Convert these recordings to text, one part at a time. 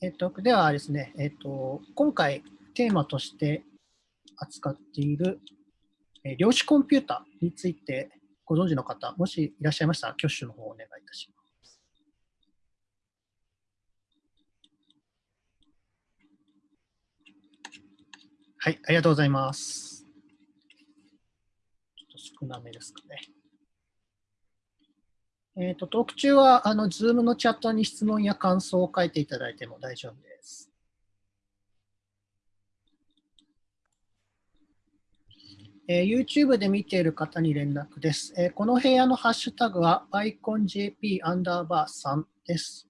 えっと、ではですね、えっと、今回テーマとして扱っている、え量子コンピュータについてご存知の方、もしいらっしゃいましたら、挙手の方をお願いいたします。はい、ありがとうございます。ちょっと少なめですかね。えっ、と、トーク中は、あの、ズームのチャットに質問や感想を書いていただいても大丈夫です。えー YouTube で見ている方に連絡です。えーこの部屋のハッシュタグは iconjp アンダーバー3です。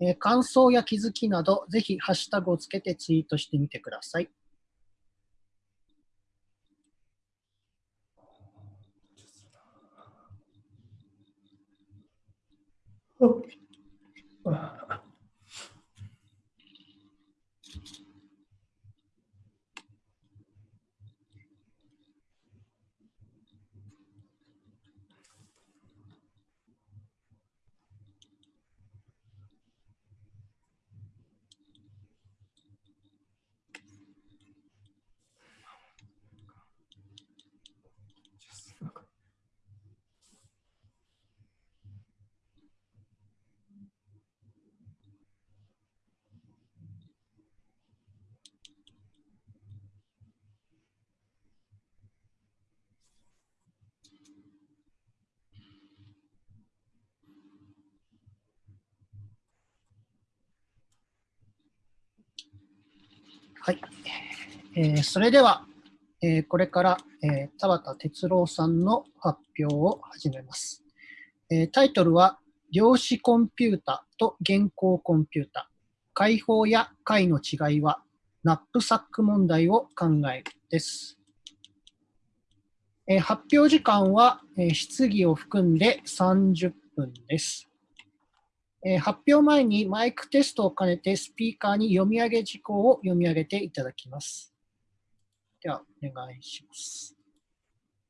えー感想や気づきなど、ぜひハッシュタグをつけてツイートしてみてください。哦。啊。はい。えーそれでは、えーこれから、えー田畑哲郎さんの発表を始めます。えータイトルは、量子コンピュータと原稿コンピュータ、解放や解の違いは、ナップサック問題を考えるです。えー発表時間は、えー質疑を含んで30分です。えー発表前にマイクテストを兼ねてスピーカーに読み上げ事項を読み上げていただきます。では、お願いします。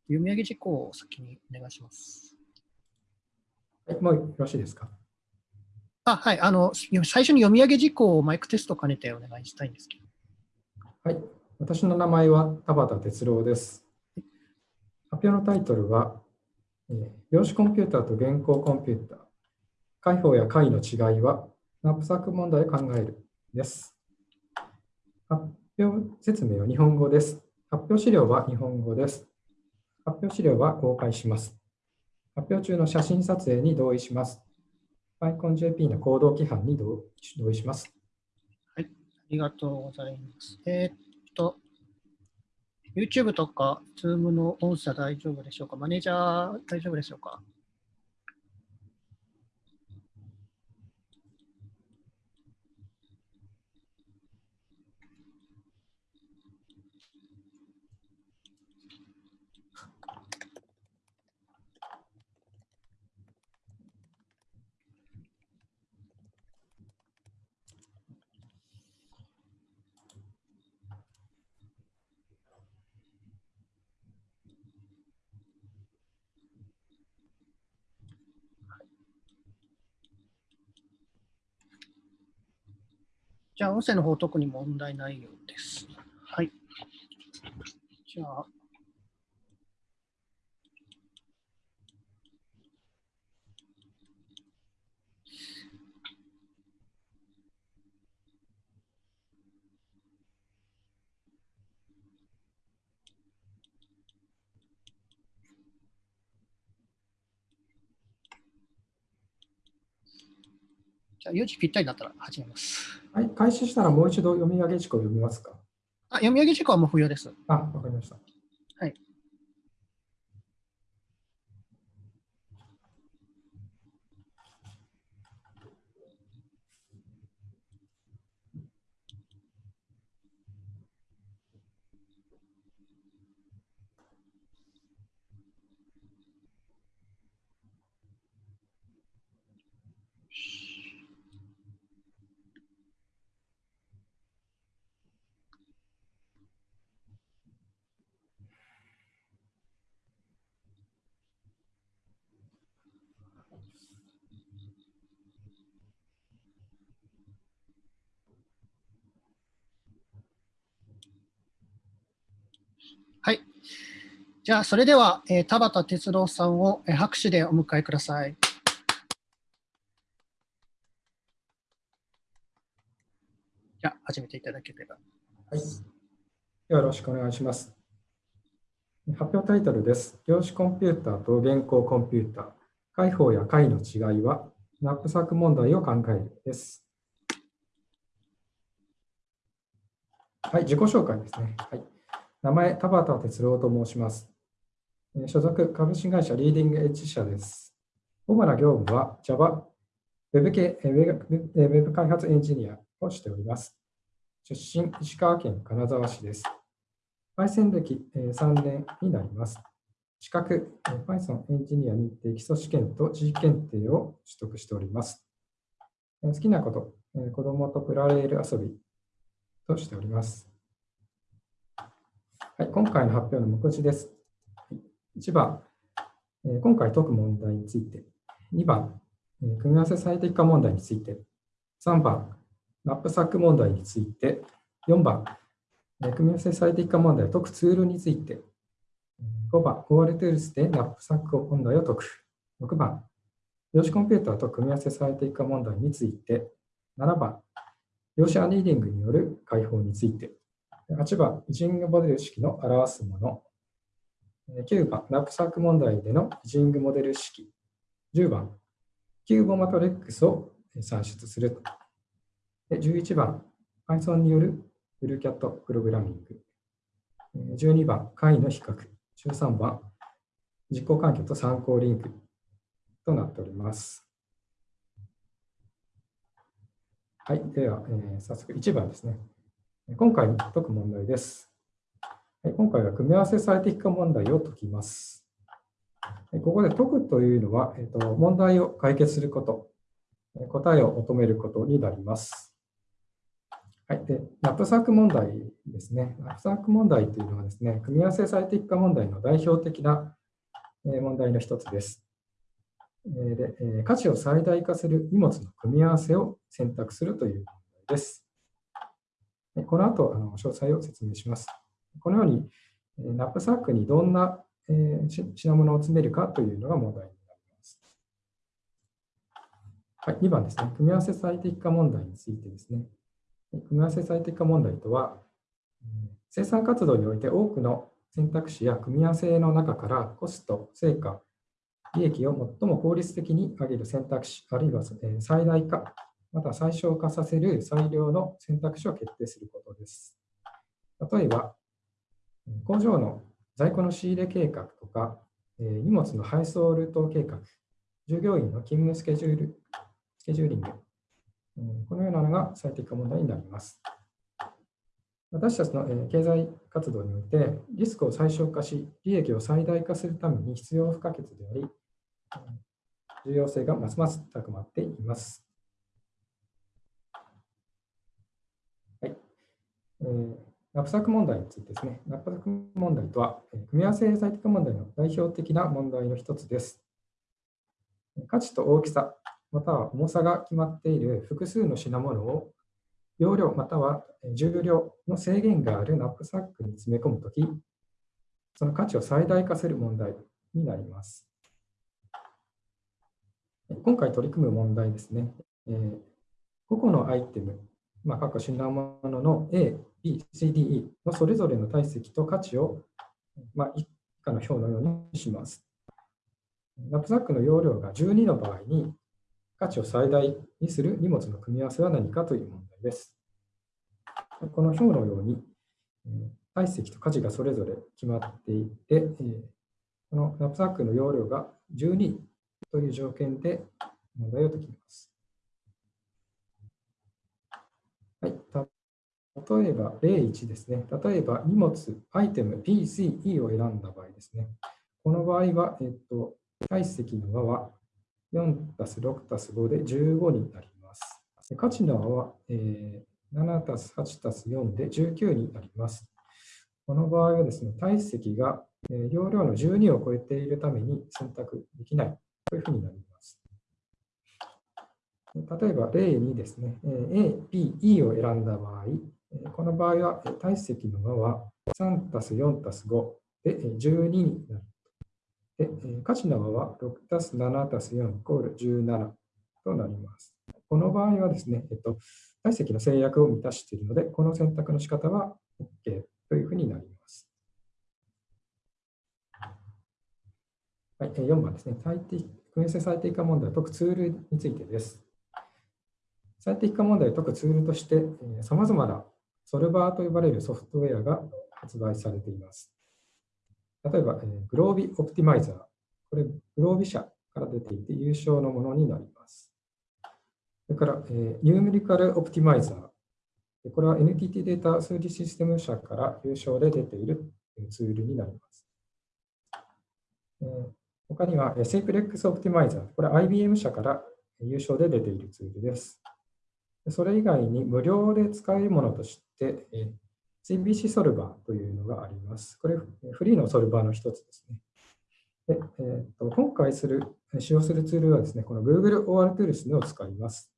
読み上げ事項を先にお願いします。はい、もうよろしいですか？あ、はい。あの、最初に読み上げ事項をマイクテストを兼ねてお願いしたいんですけど。はい、私の名前は田畑哲郎です。発表のタイトルは、えー量子コンピューターと原稿コンピューター、解放や解の違いは、ナップサック問題を考えるです。発表説明は日本語です。発表資料は日本語です。発表資料は公開します。発表中の写真撮影に同意します。PyConJP の行動規範に同意します。はいありがとうございます。えーっと、YouTube とか Zoom の音声大丈夫でしょうか？マネージャー大丈夫でしょうか？じゃあ、音声の方特に問題ないようです。はい。じゃあ、じゃあ、4時ぴったりになったら始めます。はい、開始したらもう一度読み上げ事項を読みますか？あ、読み上げ事項はもう不要です。あ、わかりました。はい。はい。じゃあ、それでは、えー田畑哲郎さんをえー拍手でお迎えください。じゃあ、始めていただければ。はい。よろしくお願いします。発表タイトルです。量子コンピューターと現行コンピューター、解法や解の違いは、ナップサック問題を考えるです。はい、自己紹介ですね。はい、名前、田畑哲郎と申します。所属株式会社リーディングエッジ社です。主な業務は Java、ウェブ系えーウェブえーウェブ開発エンジニアをしております。出身、石川県金沢市です。Python 歴3年になります。資格、Python エンジニア認定基礎試験と知識検定を取得しております。好きなこと、子供とプラレール遊びとしております。はい、今回の発表の目次です。1番、今回解く問題について。2番、組み合わせ最適化問題について。3番、ナップサック問題について。4番、組み合わせ最適化問題を解くツールについて。5番、ゴールトゥールスでナップサック問題を解く。6番、量子コンピューターと組み合わせ最適化問題について。7番、量子アニーリングによる解法について。8番、イジングモデル式の表すもの。9番、ナップサック問題でのイジングモデル式。10番、 QUBO マトリックスを算出する。で11番、Python による blueqat プログラミング。12番、解の比較。13番、実行環境と参考リンクとなっております。はい、では、えー早速1番ですね。今回解く問題です。今回は組み合わせ最適化問題を解きます。ここで解くというのは、えーと、問題を解決すること、答えを求めることになります。はい、でナップサック問題ですね。ナップサック問題というのはですね、組み合わせ最適化問題の代表的な問題の一つです。で価値を最大化する荷物の組み合わせを選択するという問題です。この後、あの詳細を説明します。このように、ナップサックにどんな、品物を詰めるかというのが問題になります。はい、2番ですね。組み合わせ最適化問題についてですね。組み合わせ最適化問題とは、生産活動において多くの選択肢や組み合わせの中からコスト、成果、利益を最も効率的に上げる選択肢、あるいは最大化、また最小化させる最良の選択肢を決定することです。例えば、工場の在庫の仕入れ計画とか、えー荷物の配送ルート計画、従業員の勤務スケジュール、スケジューリング、うんこのようなのが最適化問題になります。私たちのえー経済活動において、リスクを最小化し、利益を最大化するために必要不可欠であり、重要性がますます高まっています。はい。えーナップサック問題についてですね。ナップサック問題とは、組み合わせ最適化問題の代表的な問題の一つです。価値と大きさ、または重さが決まっている複数の品物を容量または重量の制限があるナップサックに詰め込むとき、その価値を最大化する問題になります。今回取り組む問題ですね。え個々のアイテム、まあ、各品物の A、C、D、E のそれぞれの体積と価値を、まあ、以下の表のようにします。ナップサックの容量が12の場合に、価値を最大にする荷物の組み合わせは何かという問題です。この表のように、え体積と価値がそれぞれ決まっていて、えこのナップサックの容量が12という条件で問題を解きます。はい、た例えば例1ですね。例えば荷物、アイテム B、C、E を選んだ場合ですね。この場合は、えっと、体積の和は4たす6たす5で15になります。価値の和は、えー7たす8たす4で19になります。この場合はですね、体積がえ容量の12を超えているために選択できないというふうになります。例えば例2ですね、A、B、E を選んだ場合、この場合は体積の和は3たす4たす5で12になる。で価値の和は6たす7たす4イコール17となります。この場合はですね、えっと、体積の制約を満たしているので、この選択の仕方は OK というふうになります。はい、4番ですね。最適組み合わせ最適化問題を解くツールについてです。最適化問題を解くツールとして、さまざまなソルバーと呼ばれるソフトウェアが発売されています。例えば、グロービオプティマイザー。これ、グロービ社から出ていて優勝のものになります。それから、ニューメリカルオプティマイザー。これは NTT データ数字システム社から優勝で出ているツールになります。他には、セイプレックスオプティマイザー。これは IBM 社から優勝で出ているツールです。それ以外に無料で使えるものとして、CBC ソルバーというのがあります。これ、フリーのソルバーの一つですね。でえーと、今回する使用するツールはですね、この Google OR Tools を使います。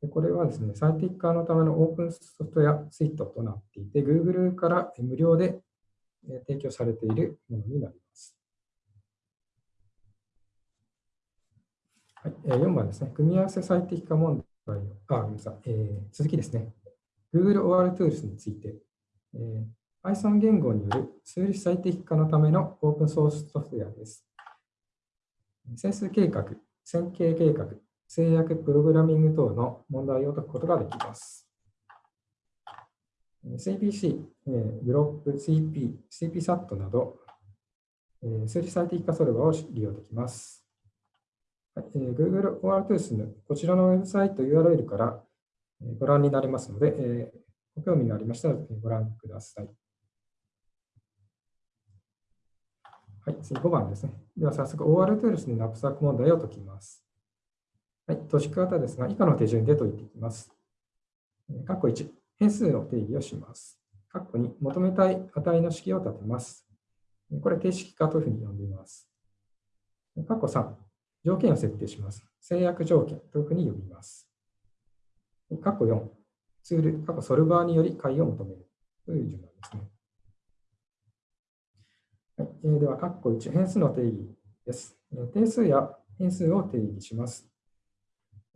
でこれはですね、最適化のためのオープンソフトウェアスイートとなっていて、Google から無料で提供されているものになります。はい、4番ですね、組み合わせ最適化問題あ、ごめんなさい、えー、続きですね。Google OR Tools について、えー、Python 言語による数理最適化のためのオープンソースソフトウェアです。整数計画、線形計画、制約プログラミング等の問題を解くことができます。CPC、グロップ、CP、CPSAT など、数理最適化ソルバーを利用できます。はい、Google ORTools のこちらのウェブサイト URL からご覧になれますので、ご興味がありましたらご覧ください。はい、次5番ですね。では早速 ORTools のナプサック問題を解きます。はい、解し方ですが、以下の手順で解いていきます。括弧1、変数の定義をします。括弧2、求めたい値の式を立てます。これ、定式化というふうに呼んでいます。括弧3、条件を設定します。制約条件というふうに呼びます。括弧4、ツール、括弧ソルバーにより解を求めるという順番ですね。はいえー、では、括弧1、変数の定義です。定数や変数を定義します。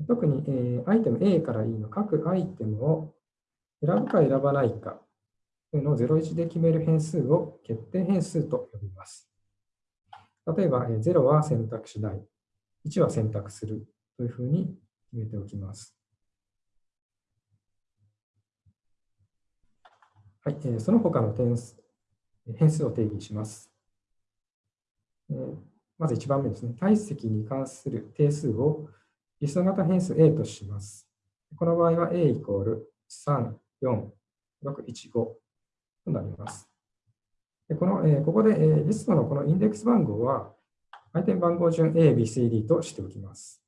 特に、えー、アイテム A から E の各アイテムを選ぶか選ばないかというのを01で決める変数を決定変数と呼びます。例えば、え、0は選択しない、1は選択するというふうに決めておきます。はい、えー、その他の点数変数を定義します。えー、まず1番目ですね。体積に関する定数をリスト型変数 A とします。この場合は A イコール3、4、6、1、5となります。でこの、えー、ここで、えー、リストのこのインデックス番号は、アイテム番号順 A、B、C、D としておきます。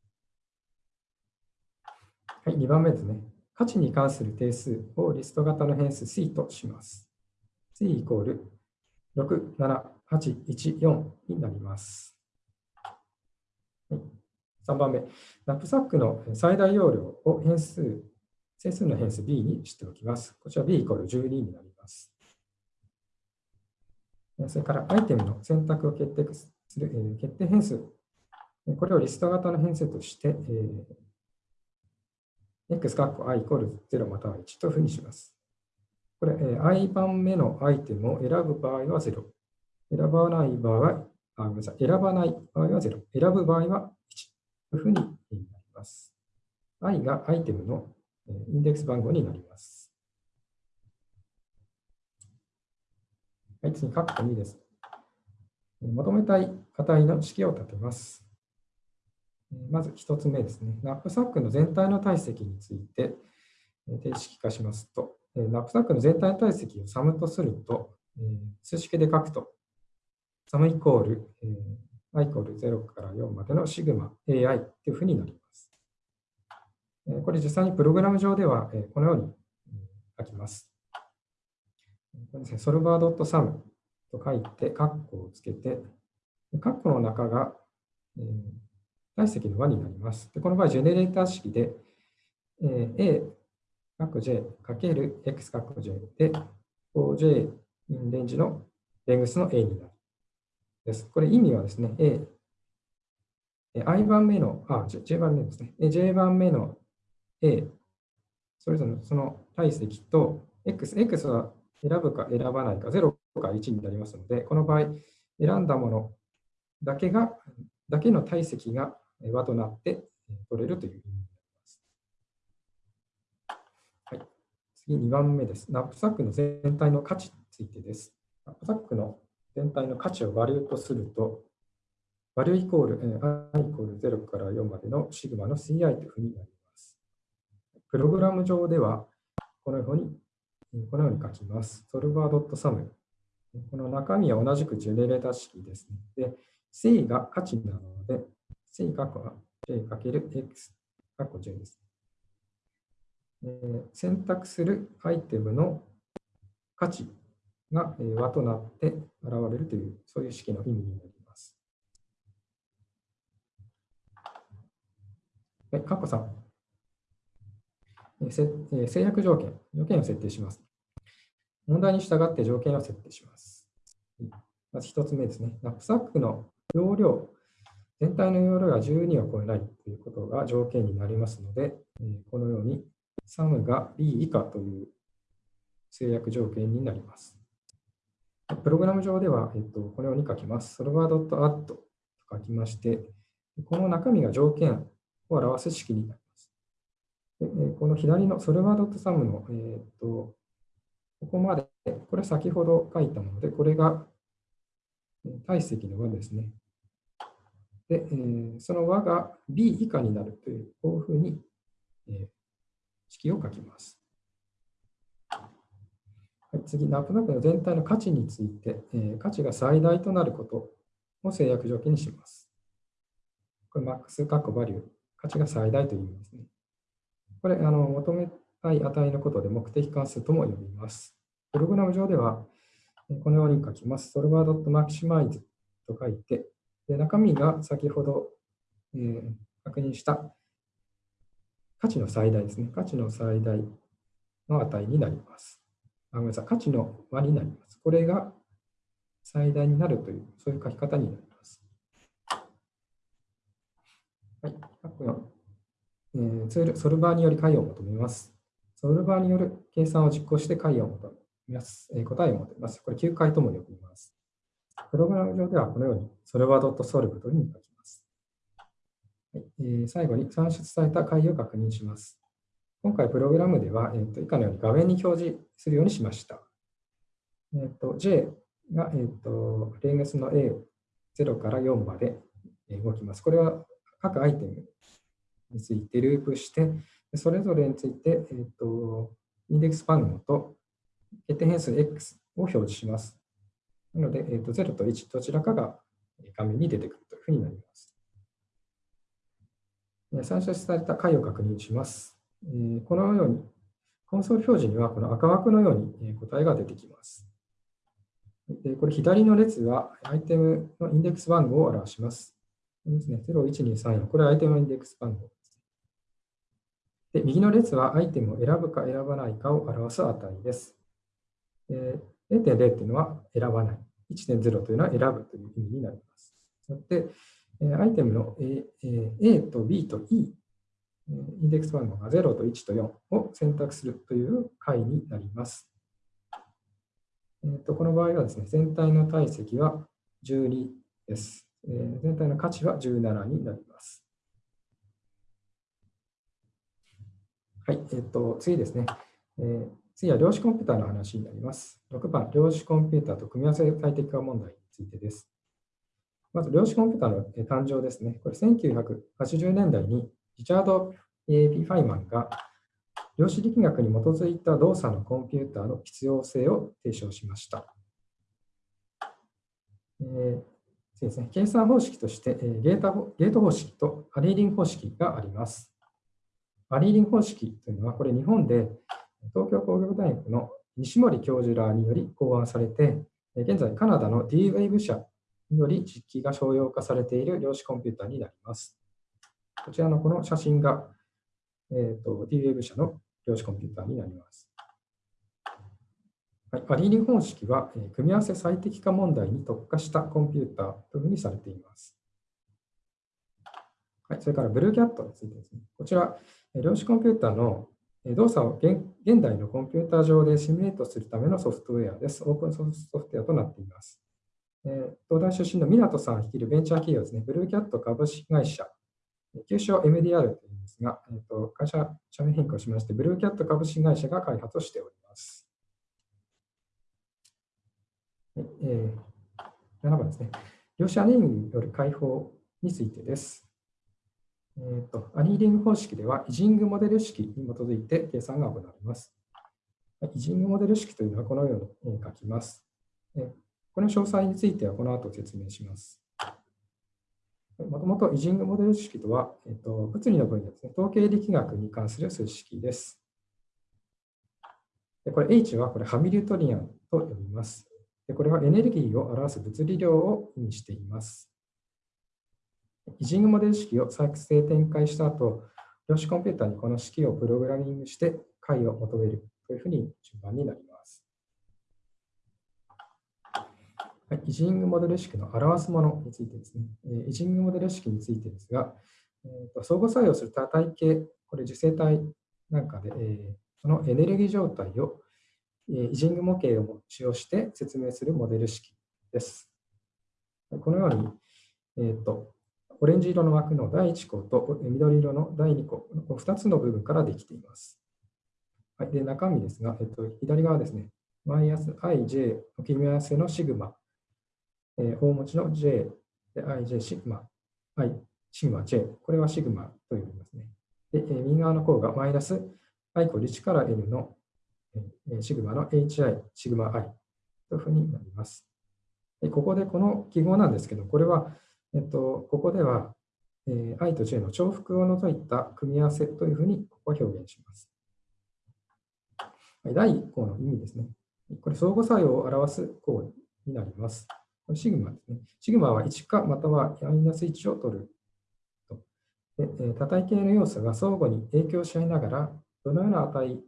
はい、2番目ですね。価値に関する定数をリスト型の変数 C とします。C イコール6、7、8、1、4になります。はい3番目、ナップサックの最大容量を変数、整数の変数 b にしておきます。こちら b イコール12になります。それからアイテムの選択を決定する、決定変数。これをリスト型の変数として、えー、x 括弧 i イコール0または1というふうにします。これ、i 番目のアイテムを選ぶ場合は0。選ばない場合は、あごめんなさい。選ばない場合は0。選ぶ場合は1というふうになります。i がアイテムのインデックス番号になります。はい、次、括弧2です。求めたい値の式を立てます。まず1つ目ですね。ナップサックの全体の体積について定式化しますと、ナップサックの全体の体積をサムとすると、数式で書くと、サムイコール i イコール0から4までのシグマ ai というふうになります。これ実際にプログラム上ではこのように書きます。ソルバー .sum と書いて、カッコをつけて、カッコの中が体積の和になります。でこの場合、ジェネレーター式で A、括 j かける x 括 j で、4j インレンジのレングスの a になる。です。これ意味はですね、a、i 番目の、あ、j 番目ですね。j 番目の a、それぞれのその体積と x、x は選ぶか選ばないか、0か1になりますので、この場合、選んだものだけが、だけの体積が和となって取れるという意味になります。はい、次、2番目です。ナップサックの全体の価値についてです。ナップサックの全体の価値をバリューとすると、バリューイコール、i イコール0から4までのシグマの ci というふうになります。プログラム上では、このように、このように書きます。solver.sum。この中身は同じくジェネレータ式ですね。で、正が価値なので、正括弧は j×x 括弧 j です。えー、選択するアイテムの価値が和となって現れるという、そういう式の意味になります。はい、カッコ3。制約条件、条件を設定します。問題に従って条件を設定します。まず1つ目ですね。ナップサックの容量、全体の容量が12を超えないということが条件になりますので、このように SUM が B 以下という制約条件になります。プログラム上では、えっと、このように書きます。solver.add と書きまして、この中身が条件を表す式になります。でこの左の solver.sum の、えっと、ここまで、これ先ほど書いたもので、これが体積の和ですね。で、えー、その和が b 以下になるという、こういうふうに、えー、式を書きます。はい、次、ナップナップの全体の価値について、えー、価値が最大となることを制約条件にします。これ、マックス、カッコバリュー、価値が最大という意味ですね。これ、あの求めたい値のことで目的関数とも呼びます。プログラム上では、このように書きます。solver.maximize と書いて、で中身が先ほど、えー、確認した価値の最大ですね。価値の最大の値になります。あごめんなさい。価値の和になります。これが最大になるという、そういう書き方になります。はい。えー、ツール、ソルバーにより解を求めます。ソルバーによる計算を実行して解を求めますます。えー、答えを求めます。これ9回とも呼びます。プログラム上ではこのように、それは .solve というふうに書きます。はいえー、最後に算出された解を確認します。今回プログラムでは、えー、と以下のように画面に表示するようにしました。えー、と J が、えー、とレングスの A0 から4まで動きます。これは各アイテムについてループして、それぞれについて、えー、とインデックス番号と決定変数 X を表示します。なので、えー、と0と1、どちらかが画面に出てくるというふうになります。算出された解を確認します。このように、コンソール表示にはこの赤枠のように答えが出てきます。これ左の列はアイテムのインデックス番号を表します。これですね、01234、これはアイテムのインデックス番号です。で右の列はアイテムを選ぶか選ばないかを表す値です。0.0というのは選ばない。1.0というのは選ぶという意味になります。で、アイテムの A と B と E、インデックス番号が0と1と4を選択するという解になります。えー、とこの場合はですね、全体の体積は12です。えー、全体の価値は17になります。はい、えっ、ー、と、次ですね。えー次は量子コンピューターの話になります。6番、量子コンピューターと組み合わせ最適化問題についてです。まず、量子コンピューターの誕生ですね。これ、1980年代にリチャード・ A. P. ファイマンが量子力学に基づいた動作のコンピューターの必要性を提唱しました。えーそうですね、計算方式として、えー、ゲータゲート方式とアリーリン方式があります。アリーリン方式というのは、これ日本で東京工業大学の西森教授らにより考案されて、現在カナダの D-Wave 社により実機が商用化されている量子コンピューターになります。こちらのこの写真が、えーと、D-Wave 社の量子コンピューターになります。はい、アリーリン方式は、え組み合わせ最適化問題に特化したコンピューターというふうにされています。はい、それからブルーキャットについてですね。こちら、量子コンピューターの動作を現代のコンピューター上でシミュレートするためのソフトウェアです。オープンソフトウェアとなっています。え東大出身の湊さん率いるベンチャー企業ですね、ブルーキャット株式会社、旧称 MDR というんですが、えーと、会社社名変更しまして、ブルーキャット株式会社が開発をしております。えー、7番ですね。量子アニによる解放についてです。えーと、アニーリング方式では、イジングモデル式に基づいて計算が行われます。イジングモデル式というのはこのように書きます。この詳細についてはこの後説明します。もともとイジングモデル式とは、えっと、物理の分野ですね、統計力学に関する数式です。でこれ H はこれハミルトリアンと呼びます。でこれはエネルギーを表す物理量を意味しています。イジングモデル式を作成展開した後、量子コンピューターにこの式をプログラミングして解を求めるというふうに順番になります。はい、イジングモデル式の表すものについてですね。イジングモデル式についてですが、えーと、相互作用する多体系、これ受精体なんかで、えー、そのエネルギー状態を、えー、イジング模型を使用して説明するモデル式です。このように、えーと、オレンジ色の枠の第1項と緑色の第2項、の2つの部分からできています。はい、で中身ですが、えっと、左側ですね、マイナス ij の組み合わせのシグマえー、大文字の J ij シグマ、i シグマ J、これはシグマと呼びますね。で、えー、右側の項がマイナス i コール1から n の、えー、シグマの hi シグマ i というふうになります。でここでこの記号なんですけど、これは、えっと、ここでは、えー、i と j の重複を除いた組み合わせというふうにここは表現します。第1項の意味ですね。これ相互作用を表す項になります。これシグマですね。シグマは1かまたはマイナス1を取ると。で多体系の要素が相互に影響し合いながら、どのような値、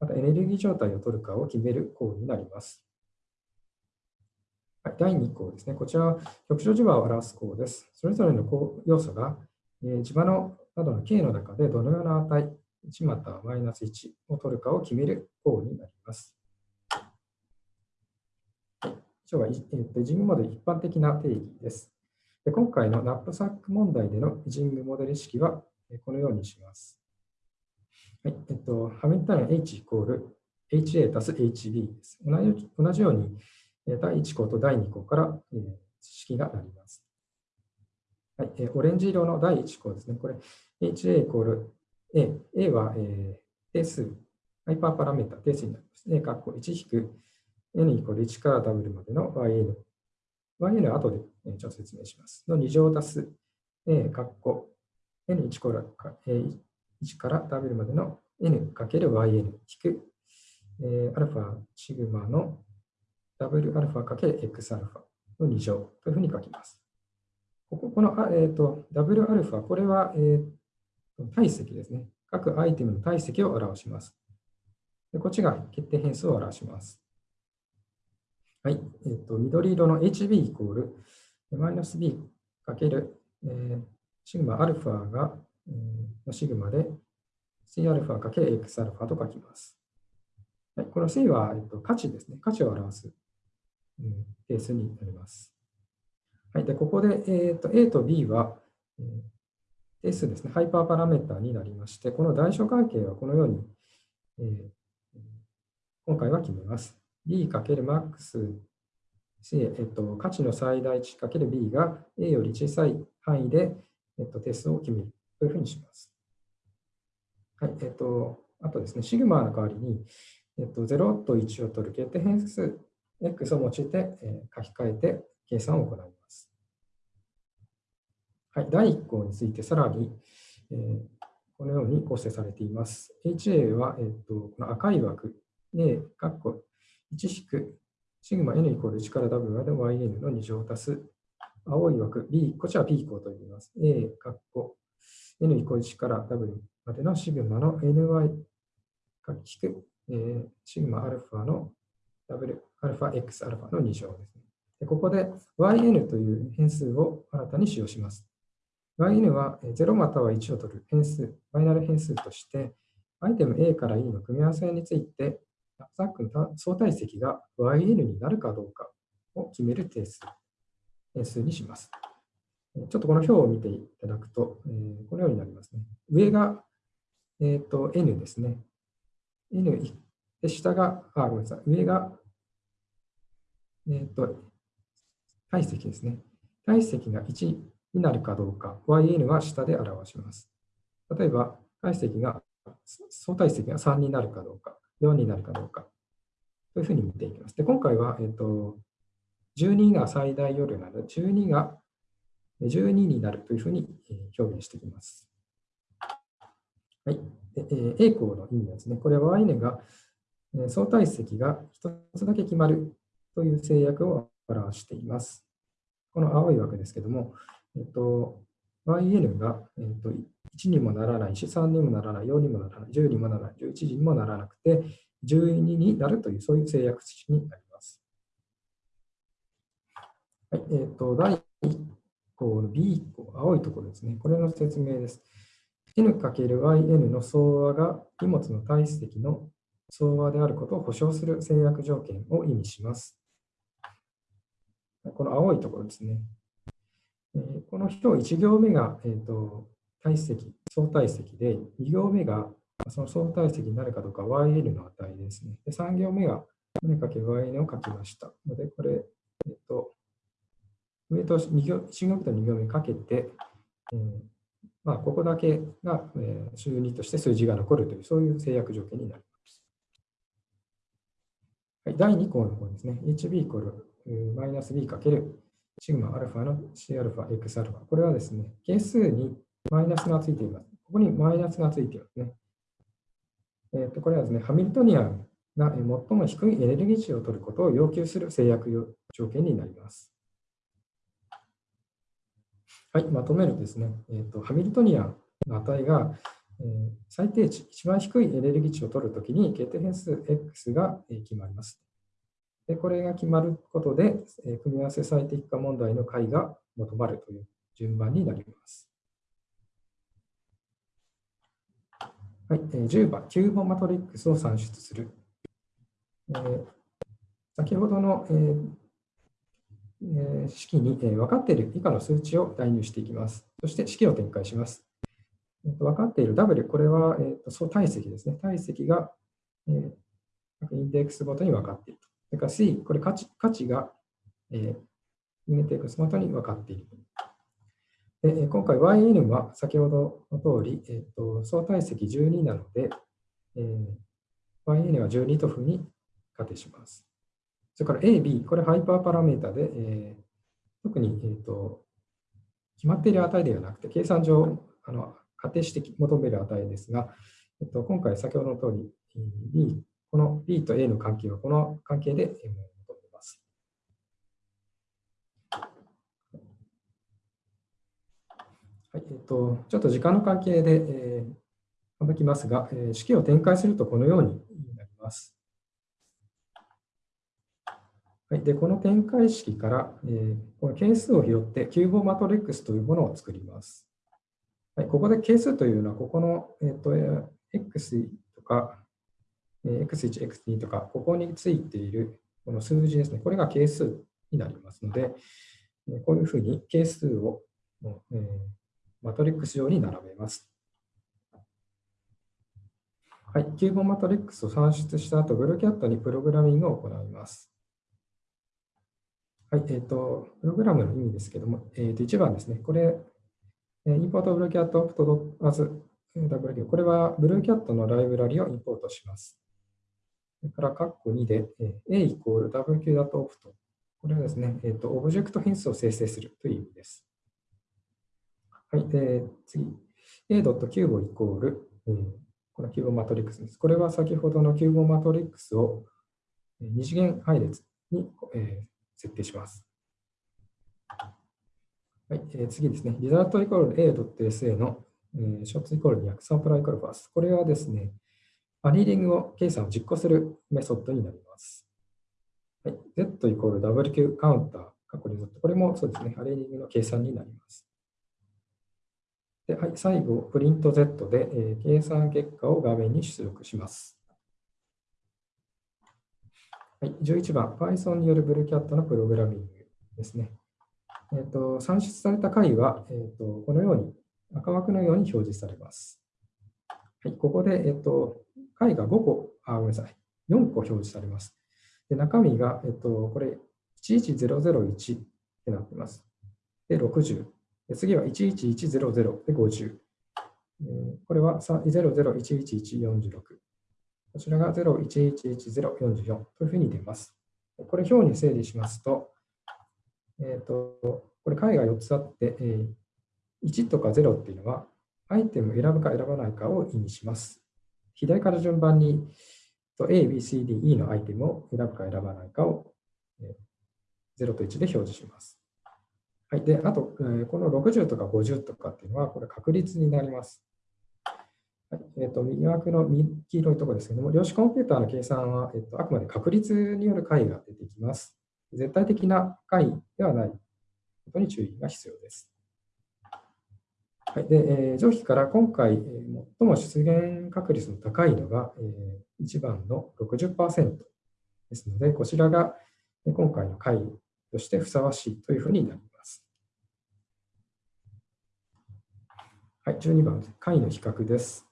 またエネルギー状態を取るかを決める項になります。第2項ですね。こちらは局所磁場を表す項です。それぞれの要素が、えー、磁場のなどの K の中でどのような値、1またはマイナス1を取るかを決める項になります。以上は、えー、イジングモデル一般的な定義です。で今回のナップサック問題でのイジングモデル式はえこのようにします。はいえっと、ハミルトン H イコール HA たす HB です。同じように第1項と第2項から式がなります。はい、オレンジ色の第1項ですね。これ HA イコール A。A は定数、ハイパーパラメータ定数になります。A 括弧1引く n イコール1から w までの yn。yn は後でちょっと説明します。の2乗足す a 括弧 n1 から1から w までの n かける yn 引く、えー、アルファシグマの w アルファかける x アルファの2乗というふうに書きます。こここの、えーと、w アルファ、これは、えー、体積ですね。各アイテムの体積を表します。でこっちが決定変数を表します。はい。えっ、ー、と、緑色の HB イコール、マイナス B かける、えー、シグマアルファが、えー、シグマで、C アルファかける X アルファと書きます。はい、この C は、えっと、価値ですね。価値を表す、うん、定数になります。はい。で、ここで、えっと A と B は、えー、定数ですね。ハイパーパラメータになりまして、この大小関係はこのように、えー、今回は決めます。B かける max、えっと、価値の最大値 ×b が a より小さい範囲で、えっと、定数を決めるというふうにします。はい、えっと、あとですね、シグマの代わりに、えっと、0と1を取る決定変数 x を用いて、え、書き換えて計算を行います。はい、第1項についてさらに、えー、このように構成されています。HA は、えっと、この赤い枠、A、括弧1引くシグマ n イコール1から w まで yn の2乗足す青い枠 b、こちら p 項と言います。a、括弧 n イコール1から w までのシグマの ny 引く、えー、シグマアルファのダアルファ、X、アルファの2乗ですね。でここで yn という変数を新たに使用します。yn は0または1を取る変数、バイナル変数として、アイテム A から E の組み合わせについて、ザックの相対積が yn になるかどうかを決める定数、変数にします。ちょっとこの表を見ていただくと、えー、このようになりますね。上が、えーと、n ですね。n で、下が、あ、ごめんなさい。上が、え、ー、と、体積ですね。体積が1になるかどうか、yn は下で表します。例えば、体積が、相対積が3になるかどうか、4になるかどうか、というふうに見ていきます。で、今回は、え、ー、と、12が最大夜なので、12が12になるというふうに表現していきます。はい。A 項の意味ですね、これは yn が相対積が1つだけ決まるという制約を表しています。この青い枠ですけども、えっと、yn が、えっと、1にもならないし、3にもならない、4にもならない、10にもならない、11時にもならなくて、12になるという、そういう制約値になります。はい、えっと、第1項の B 項、青いところですね。これの説明です。n×yn の相和が荷物の体積の相和であることを保証する制約条件を意味します。この青いところですね。この表1行目が、えーと、体積、相対積で、2行目がその相対積になるかどうか YL の値ですね。で3行目が n×yn を書きましたので、これ、えっ、ー、と、上と2行1行目と2行目かけて、えーまあ、ここだけが、えー、週2として数字が残るという、そういう制約条件になります。はい、第2項の方ですね。HB イコールマイナス B かけるシグマアルファの C アルファ X アルファ。これはですね、係数にマイナスがついています。ここにマイナスがついていますね。えー、とこれはですね、ハミルトニアンが最も低いエネルギー値を取ることを要求する制約条件になります。はい、まとめるとですね、えーと、ハミルトニアンの値が、えー、最低値、一番低いエネルギー値を取るときに、決定変数 x が、決まります。でこれが決まることで、え、組み合わせ最適化問題の解が求まるという順番になります。はい、えー、10番、キューボマトリックスを算出する。えー、先ほどの、えー式にえ分かっている以下の数値を代入していきます。そして式を展開します。えー、と分かっている W、これは総体積ですね。体積がえインデックスごとに分かっていると。それから C、これ価値価値がインデックスごとに分かっている。で今回 yn は先ほどの通り、えーと、相対積12なので、えー、yn は12というふうに仮定します。それから A、B、これハイパーパラメータで、えー、特に、えーと、決まっている値ではなくて、計算上あの仮定して求める値ですが、えっと、今回先ほどの通り、B、この B と A の関係はこの関係で求めます。はいえっと、ちょっと時間の関係で、えー、省きますが、えー、式を展開するとこのようになります。はい、でこの展開式から、えー、この係数を拾って、キューボマトリックスというものを作ります。はい、ここで係数というのは、ここの、えーと、x とか、x1、x2 とか、ここについているこの数字ですね、これが係数になりますので、こういうふうに係数を、え、マトリックス上に並べます。はい、キューボマトリックスを算出した後、ブルーキャットにプログラミングを行います。はい、えっ、ー、と、プログラムの意味ですけども、えっ、ー、と、1番ですね。これ、インポートブルーキャットオプトまず WQ。これはブルーキャットのライブラリをインポートします。それから、括弧2で、A イコール WQ ダトオプト。これはですね、えっ、ー、と、オブジェクト変数を生成するという意味です。はい、えー、次。 a.qubo イコール、え、この QUBO マトリックスです。これは先ほどの QUBO マトリックスを二次元配列に、え設定します。はい、えー、次ですね。 result イコール a.sa の、えー、 shots イコール200、サンプライコール fast。これはですね、アニーリングを計算を実行するメソッドになります。はい、Z イコール WQ カウンター、過去にこれもそうですね、アレーリングの計算になります。ではい、最後、プリント Z で、えー、計算結果を画面に出力します。はい、11番、Python によるブルキャットのプログラミングですね。えーと、算出された解は、えーと、このように赤枠のように表示されます。はい、ここで、えーと、解が5個、あ、ごめんなさい、4個表示されます。で中身が、えー、とこれ、11001ってなっています。で、60。で次は11100で50。え、これは0011146。こちらが0111044というふうに出ます。これ表に整理しますと、えっ、ー、と、これ解が4つあって、えー、1とか0っていうのは、アイテムを選ぶか選ばないかを意味します。左から順番に A、B、C、D、E のアイテムを選ぶか選ばないかを0と1で表示します。はい。で、あと、この60とか50とかっていうのは、これ確率になります。はいえーと、右枠の黄色いところですけども、量子コンピューターの計算は、えーと、あくまで確率による解が出てきます。絶対的な解ではないことに注意が必要です。はいでえー、上記から今回、えー、最も出現確率の高いのが、えー、1番の60%ですので、こちらが今回の解としてふさわしいというふうになります。はい、12番、解の比較です。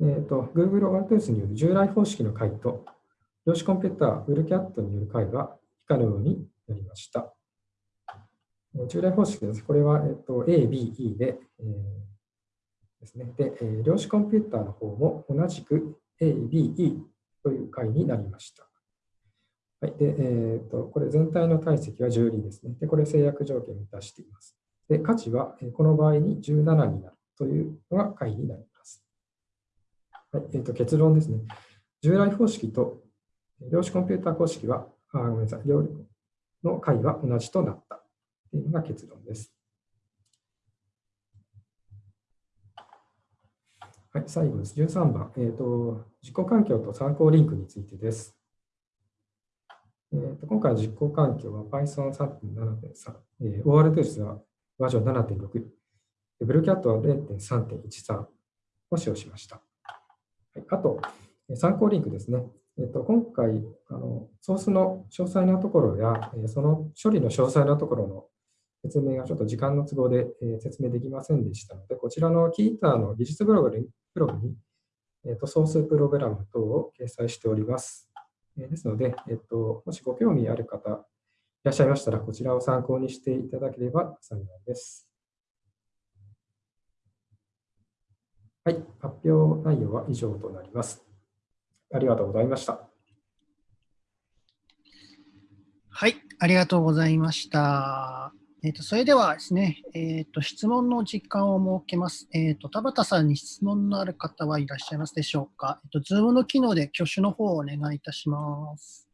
えーと、Google オ r t ー s による従来方式の解と、量子コンピューター WCAT による解は以下のようになりました。従来方式です。これは、えーと、A、B、E で、えー、ですね。で、えー、量子コンピューターの方も同じく A、B、E という解になりました。はい。で、えーと、これ全体の体積は12ですね。で、これ制約条件を満たしています。で、価値はこの場合に17になるというのが解になります。はいえー、と結論ですね。従来方式と量子コンピューター方式は、あごめんなさい、量の解は同じとなったというのが結論です。はい、最後です。13番、えーと、実行環境と参考リンクについてです。えーと、今回の実行環境は Python 3.7.3、えー、ORTOS はバージョン7.6、ブルーキャットは0.3.13を使用しました。はいあと、参考リンクですね。えっと、今回あの、ソースの詳細なところや、その処理の詳細なところの説明がちょっと時間の都合で、え説明できませんでしたので、こちらのキーターの技術ブログにブログに、えっと、ソースプログラム等を掲載しております。えですので、えっと、もしご興味ある方いらっしゃいましたら、こちらを参考にしていただければ幸いです。はい、発表内容は以上となります。ありがとうございました。はい、ありがとうございました。えーと、それではですね、えーと、質問の時間を設けます。えーと、田畑さんに質問のある方はいらっしゃいますでしょうか。えー、と Zoom の機能で挙手の方をお願いいたします。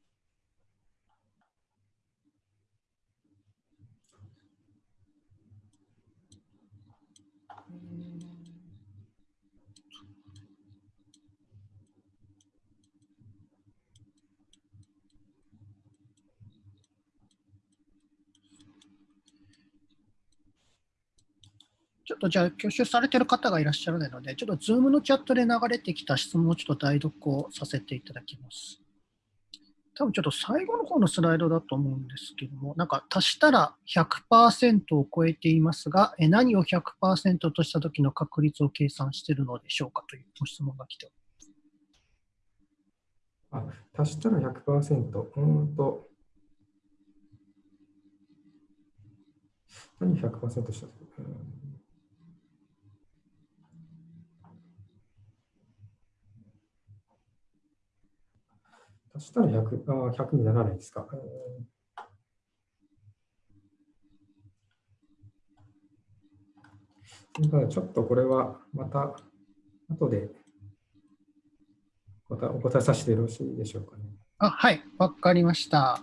ちょっとじゃあ、挙手されてる方がいらっしゃらないので、ちょっと Zoom のチャットで流れてきた質問をちょっと代読をさせていただきます。多分ちょっと最後の方のスライドだと思うんですけども、なんか足したら100%を超えていますが、え何を100%とした時の確率を計算しているのでしょうかというご質問が来ております。あ、足したら100%。うんと。何100%した時、うん足したら 100, あ100にならないですか。ただちょっとこれはまた後でお答えさせてよろしいでしょうかね。あはい、わかりました。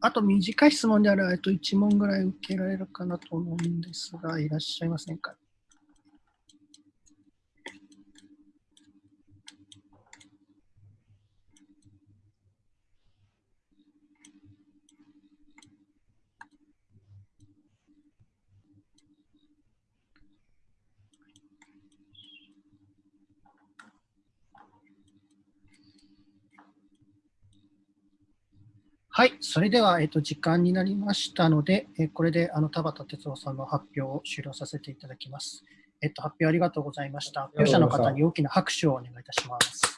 あと短い質問であると1問ぐらい受けられるかなと思うんですが、いらっしゃいませんか？はい、それでは、えっと、時間になりましたので、えこれであの田畑哲郎さんの発表を終了させていただきます。えっと、発表ありがとうございました。発表者の方に大きな拍手をお願いいたします。